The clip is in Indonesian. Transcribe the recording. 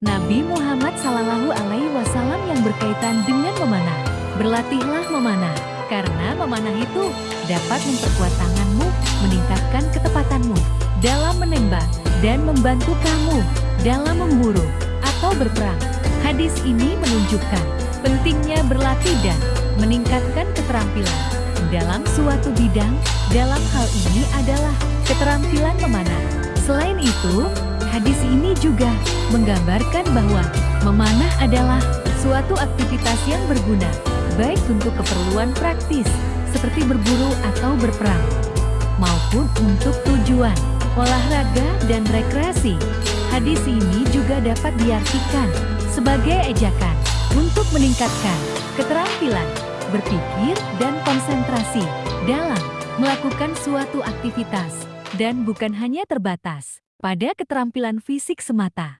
Nabi Muhammad Sallallahu Alaihi Wasallam yang berkaitan dengan memanah. Berlatihlah memanah, karena memanah itu dapat memperkuat tanganmu, meningkatkan ketepatanmu dalam menembak, dan membantu kamu dalam memburu atau berperang. Hadis ini menunjukkan pentingnya berlatih dan meningkatkan keterampilan dalam suatu bidang. Dalam hal ini adalah keterampilan memanah. Selain itu, hadis ini juga menggambarkan bahwa memanah adalah suatu aktivitas yang berguna, baik untuk keperluan praktis, seperti berburu atau berperang, maupun untuk tujuan olahraga dan rekreasi. Hadis ini juga dapat diartikan sebagai ejakan untuk meningkatkan keterampilan, berpikir, dan konsentrasi dalam melakukan suatu aktivitas, dan bukan hanya terbatas pada keterampilan fisik semata.